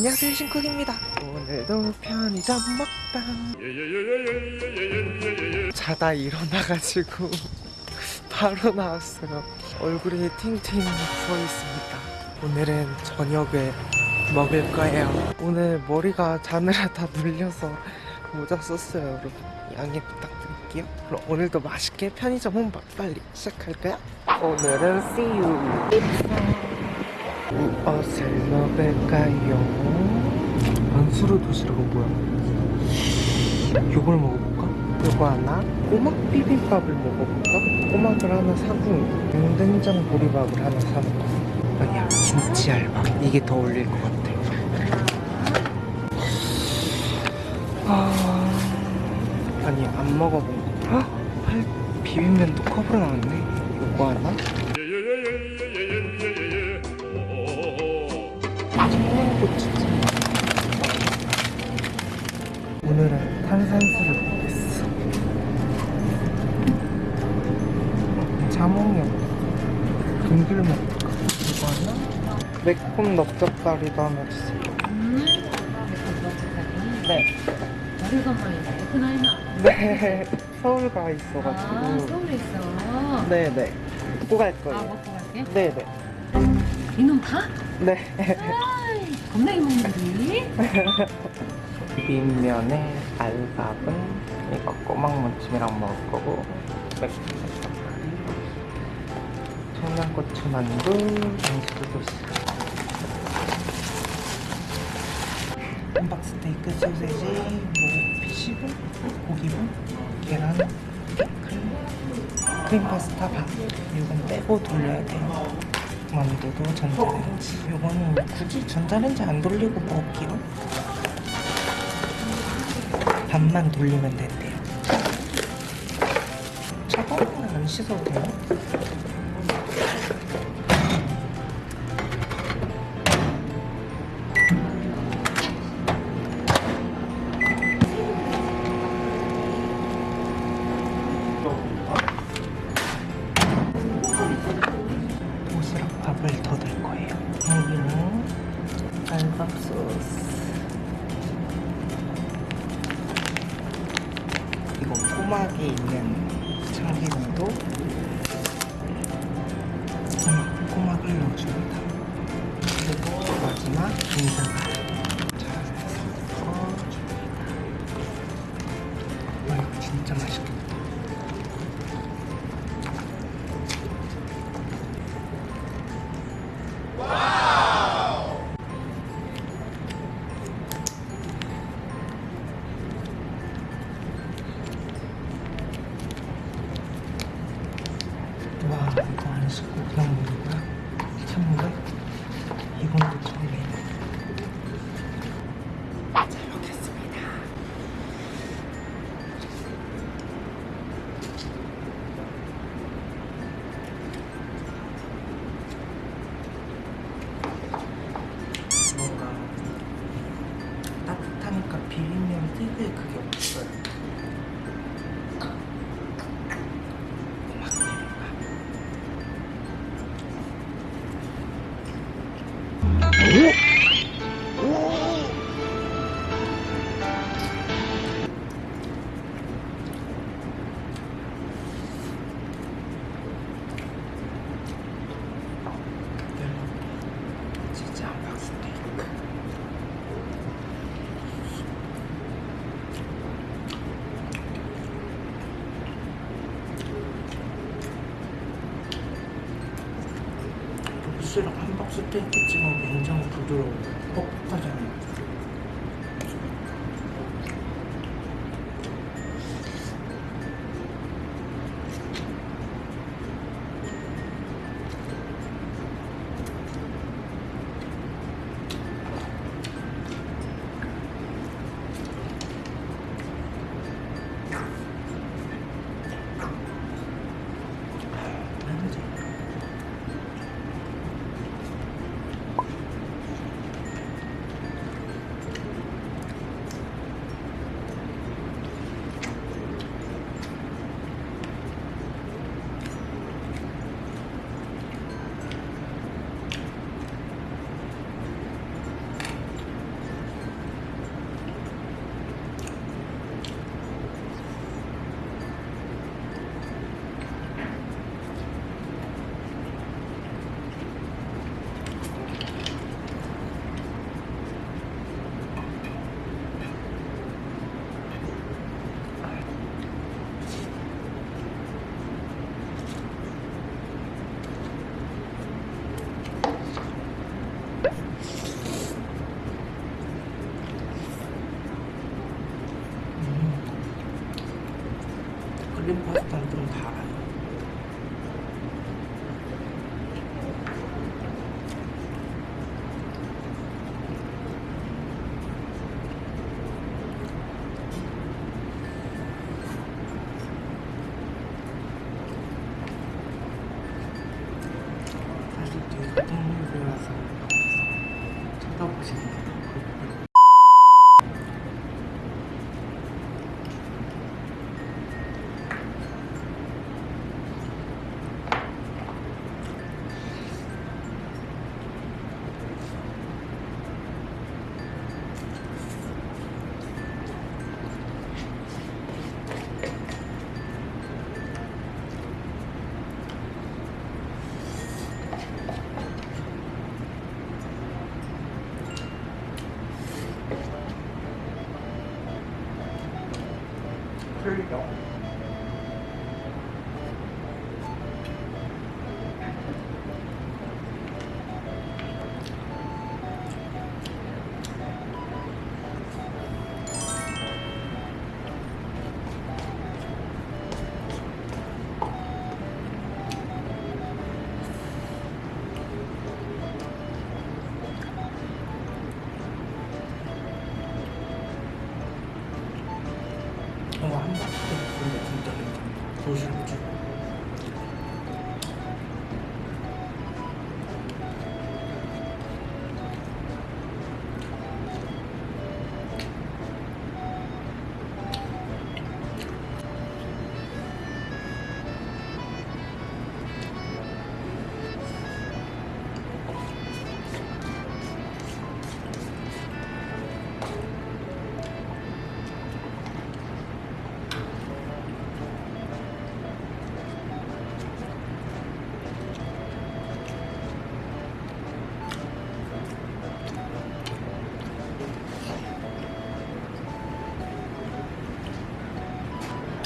안녕하세요 신쿡입니다. 오늘도 편의점 먹방. 자다 일어나가지고 바로 나왔어요. 얼굴이 팅팅 부어있습니다. 오늘은 저녁에 먹을 거예요. 오늘 머리가 자느라다 눌려서 모자 썼어요 여러분. 양해 부탁드릴게요. 그럼 오늘도 맛있게 편의점 혼밥 빨리 시작할까요? 오늘은 see you 무엇을 먹을까요? 안수르 도시락은 뭐야? 이걸 먹어볼까? 이거 하나? 꼬막 비빔밥을 먹어볼까? 꼬막을 하나 사고 용된장 보리밥을 하나 사놓고 아니야 김치 알밥 이게 더 어울릴 것 같아 아... 아니 안 먹어본 거 아! 팔 비빔면도 컵으로 나왔네 이거 하나? 오늘은 탄산수를 먹겠어 자몽이 먹을까? 이거 하나? 매콤 넓적다리도 하나 주세요 네 오래간만에 오프라인아. 네, 서울 가 아, 있어가지고 서울에 있어. 네네 먹고 갈 아, 거예요 먹고 갈게. 네네 이놈 다? 네 아이, 겁나게 먹는다니? 비빔면에 알밥은 이거 꼬막 무침이랑 먹을 거고. 맥주 청양고추 만두 음식도 도시 함박 스테이크 소세지 뭐 피시브 고기분 계란 크림. 크림 파스타 밥 이건 빼고 돌려야 돼요. 만두도 전자레인지. 이거는 굳이 전자레인지 안 돌리고 먹을게요 반만 돌리면 된대요. 차가운 건안 씻어도 돼요? 도시락 밥을 더 넣을 거예요. 여기는 알밥 소스. 꼬막이 있는 참기름도 꼬막, 꼬막을 넣어줍니다. 그리고 마지막 김장을 잘 섞어줍니다. 와 이거 진짜 맛있겠다. 따뜻하니까 비빔면 특유의 그게 없어요 스테이크 찍으면 굉장히 부드러워 뻑뻑하잖아요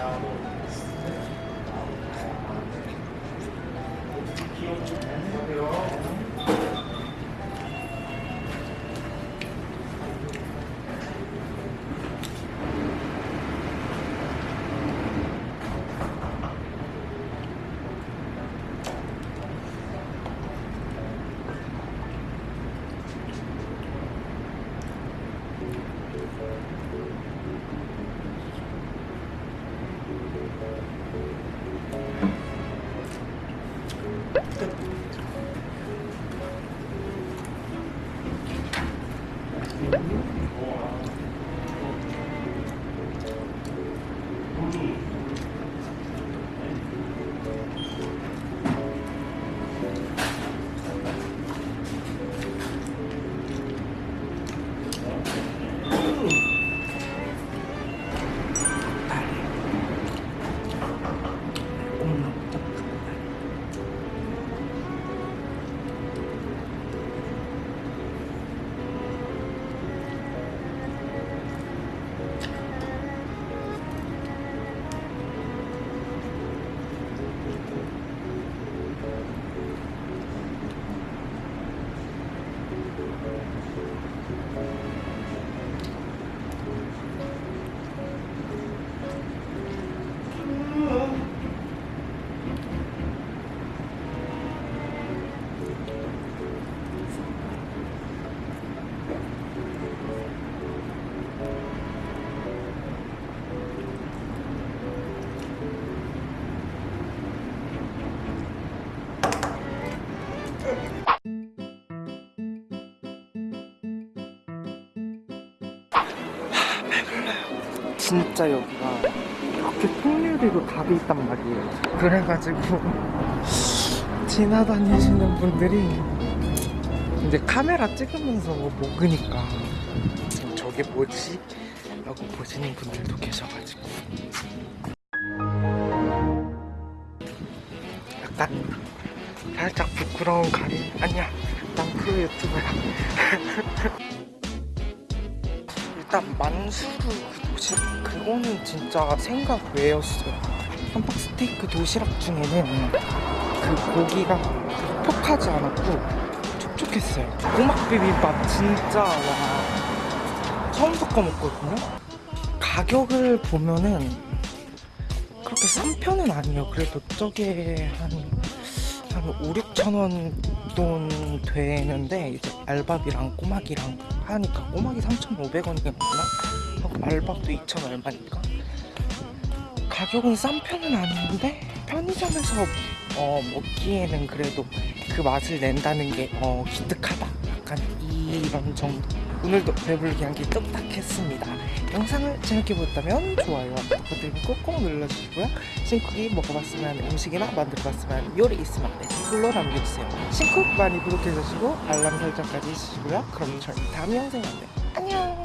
now. Amen. 진짜 여기가 이렇게 풍류리로 답이 있단 말이에요. 그래가지고 지나다니시는 분들이 이제 카메라 찍으면서 먹으니까 저게 뭐지? 라고 보시는 분들도 계셔가지고 약간 살짝 부끄러운 가림 아니야 난 프로 유튜버야 일단 만수르 그 도시락 그거는 진짜 생각 외였어요. 한박 스테이크 도시락 중에는 그 고기가 퍽퍽하지 않았고 촉촉했어요. 꼬막 비빔밥 진짜 와. 처음 섞어 먹거든요. 가격을 보면은 그렇게 싼 편은 아니에요. 그래도 저게 한, 한 5, 6천 원 돈 되는데 이제 알밥이랑 꼬막이랑 하니까 꼬막이 3,500원이겠구나? 하고 알밥도 2천 얼마니까 가격은 싼 편은 아닌데 편의점에서 어, 먹기에는 그래도 그 맛을 낸다는 게 어, 기특하다. 약간 이런 정도. 오늘도 배불르기 한끼 뚝딱 했습니다. 영상을 재밌게 보셨다면 좋아요와 구독 버튼 꾹꾹 눌러주시고요. 신쿡이 먹어봤으면 음식이나 만들어봤으면 요리 있으면 댓글로 남겨주세요. 신쿡 많이 구독해주시고 알람 설정까지 해주시고요. 그럼 저희 다음 영상에 만나요. 안녕!